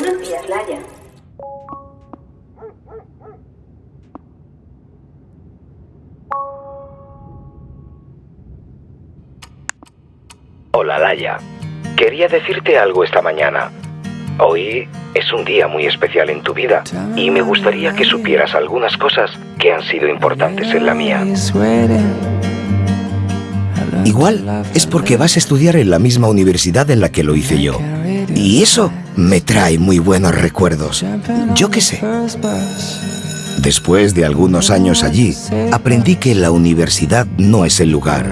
Buenos días, Laia. Hola, Laia. Quería decirte algo esta mañana. Hoy es un día muy especial en tu vida y me gustaría que supieras algunas cosas que han sido importantes en la mía. Igual es porque vas a estudiar en la misma universidad en la que lo hice yo. Y eso me trae muy buenos recuerdos. Yo qué sé. Después de algunos años allí, aprendí que la universidad no es el lugar.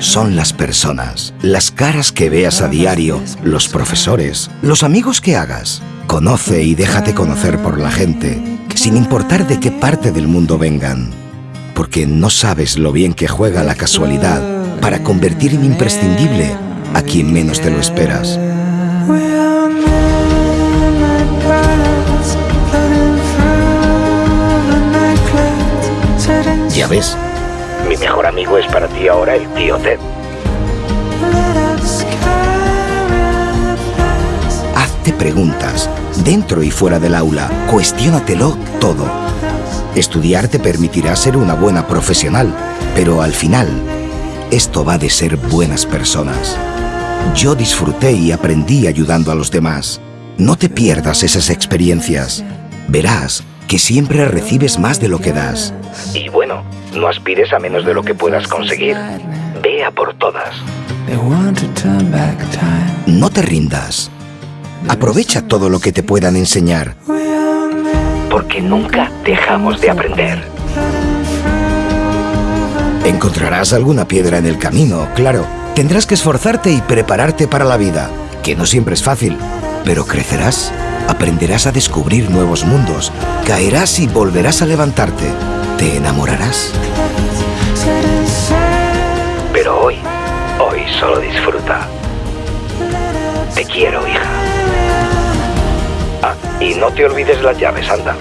Son las personas, las caras que veas a diario, los profesores, los amigos que hagas. Conoce y déjate conocer por la gente, sin importar de qué parte del mundo vengan. Porque no sabes lo bien que juega la casualidad para convertir en imprescindible a quien menos te lo esperas. Ya ves, Mi mejor amigo es para ti ahora el tío Ted. hazte preguntas, dentro y fuera del aula, cuestiónatelo todo. Estudiar te permitirá ser una buena profesional, pero al final, esto va de ser buenas personas. Yo disfruté y aprendí ayudando a los demás. No te pierdas esas experiencias. Verás que siempre recibes más de lo que das. Y bueno, no aspires a menos de lo que puedas conseguir. Ve a por todas. No te rindas. Aprovecha todo lo que te puedan enseñar. Porque nunca dejamos de aprender. Encontrarás alguna piedra en el camino, claro. Tendrás que esforzarte y prepararte para la vida, que no siempre es fácil, pero crecerás, aprenderás a descubrir nuevos mundos, caerás y volverás a levantarte, te enamorarás. Pero hoy, hoy solo disfruta. Te quiero, hija. Ah, y no te olvides las llaves, anda.